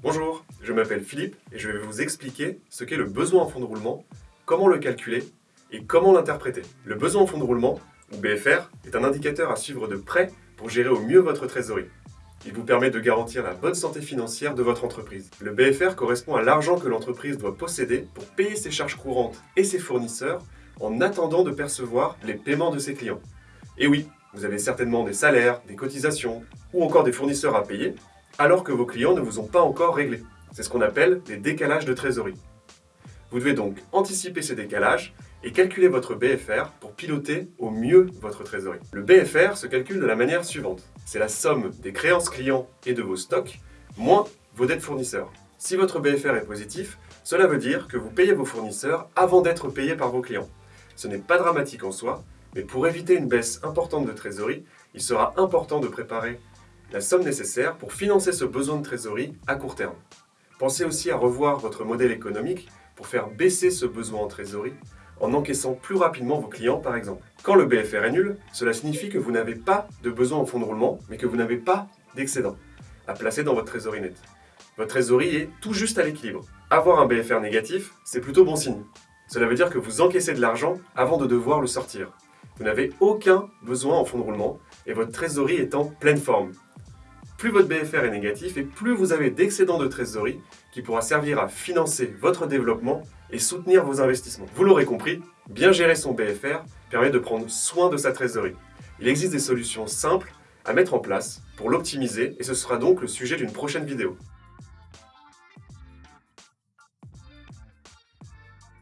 Bonjour, je m'appelle Philippe et je vais vous expliquer ce qu'est le besoin en fonds de roulement, comment le calculer et comment l'interpréter. Le besoin en fonds de roulement, ou BFR, est un indicateur à suivre de près pour gérer au mieux votre trésorerie. Il vous permet de garantir la bonne santé financière de votre entreprise. Le BFR correspond à l'argent que l'entreprise doit posséder pour payer ses charges courantes et ses fournisseurs en attendant de percevoir les paiements de ses clients. Et oui, vous avez certainement des salaires, des cotisations ou encore des fournisseurs à payer, alors que vos clients ne vous ont pas encore réglé. C'est ce qu'on appelle les décalages de trésorerie. Vous devez donc anticiper ces décalages et calculer votre BFR pour piloter au mieux votre trésorerie. Le BFR se calcule de la manière suivante. C'est la somme des créances clients et de vos stocks, moins vos dettes fournisseurs. Si votre BFR est positif, cela veut dire que vous payez vos fournisseurs avant d'être payé par vos clients. Ce n'est pas dramatique en soi, mais pour éviter une baisse importante de trésorerie, il sera important de préparer la somme nécessaire pour financer ce besoin de trésorerie à court terme. Pensez aussi à revoir votre modèle économique pour faire baisser ce besoin en trésorerie en encaissant plus rapidement vos clients par exemple. Quand le BFR est nul, cela signifie que vous n'avez pas de besoin en fonds de roulement, mais que vous n'avez pas d'excédent à placer dans votre trésorerie nette. Votre trésorerie est tout juste à l'équilibre. Avoir un BFR négatif, c'est plutôt bon signe. Cela veut dire que vous encaissez de l'argent avant de devoir le sortir. Vous n'avez aucun besoin en fonds de roulement et votre trésorerie est en pleine forme. Plus votre BFR est négatif et plus vous avez d'excédent de trésorerie qui pourra servir à financer votre développement et soutenir vos investissements. Vous l'aurez compris, bien gérer son BFR permet de prendre soin de sa trésorerie. Il existe des solutions simples à mettre en place pour l'optimiser et ce sera donc le sujet d'une prochaine vidéo.